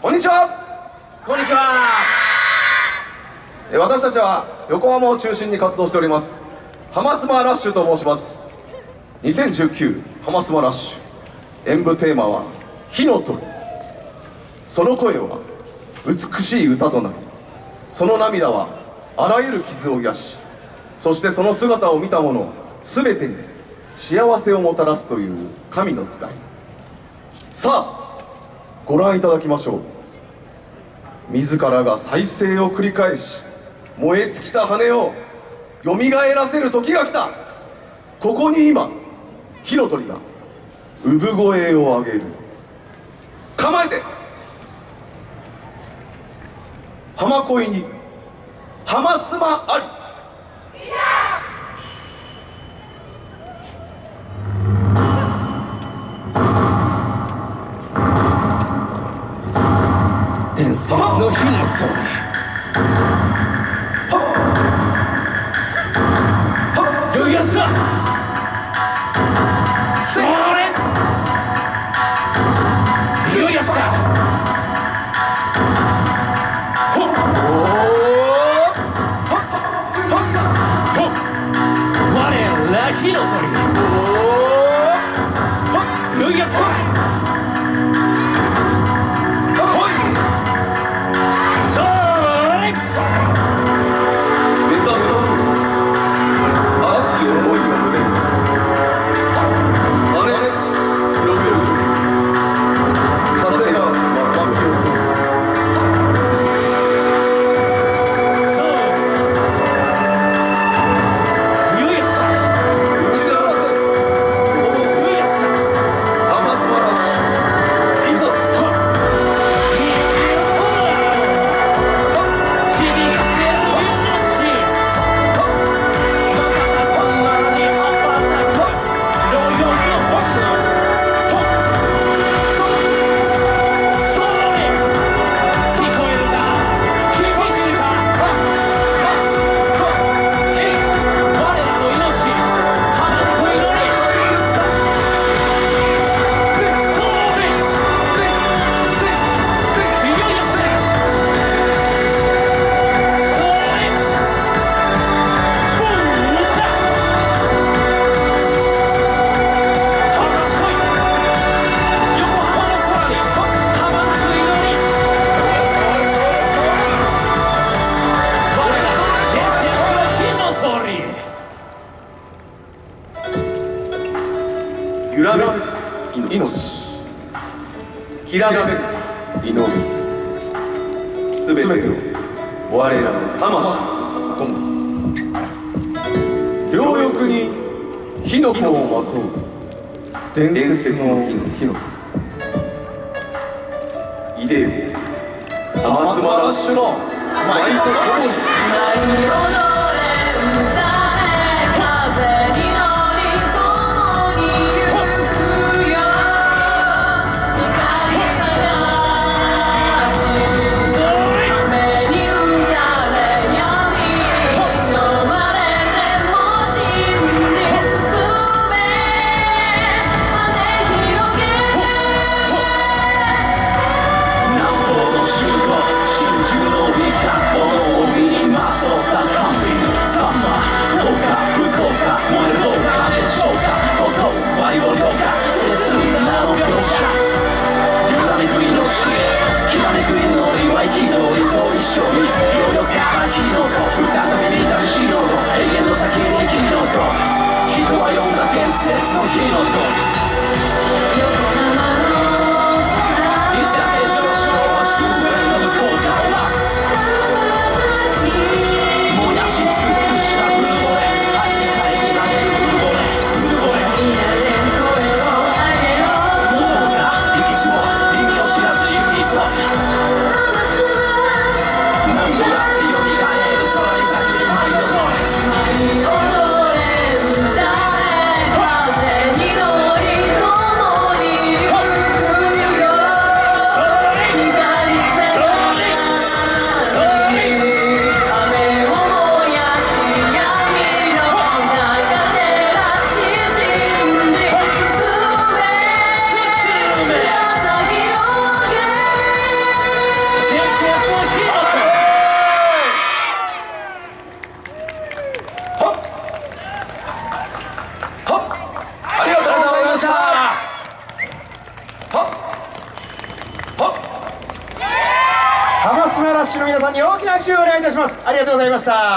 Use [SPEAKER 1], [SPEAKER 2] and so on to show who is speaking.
[SPEAKER 1] こんにちは。
[SPEAKER 2] こんにちは。
[SPEAKER 1] 私たちは横浜を中心に活動しております。ハマスマラッシュと申します。2019ハマスマラッシュ。演舞テーマは火の鳥。その声は美しい歌となりその涙はあらゆる傷を癒しそしてその姿を見た者全てに幸せをもたらすという神の使い。さあご覧いただきましょう。自らが再生を繰り返し燃え尽きた羽をよみがえらせる時が来た。ここに今火の鳥が産声を上げる。構えて。浜恋に浜スマあり。
[SPEAKER 2] 伝説の火の鳥よいやつだそれ。強いやっ。ほっ。我ら火の鳥よいやつ
[SPEAKER 1] 揺らめく命。きらめく祈り。すべてを我らの魂に込む両翼に火の粉をまとう。伝説の火の粉いでよハマスマラッシュの舞とともに
[SPEAKER 2] 火の皆さんに大きな拍手をお願いいたします。ありがとうございました。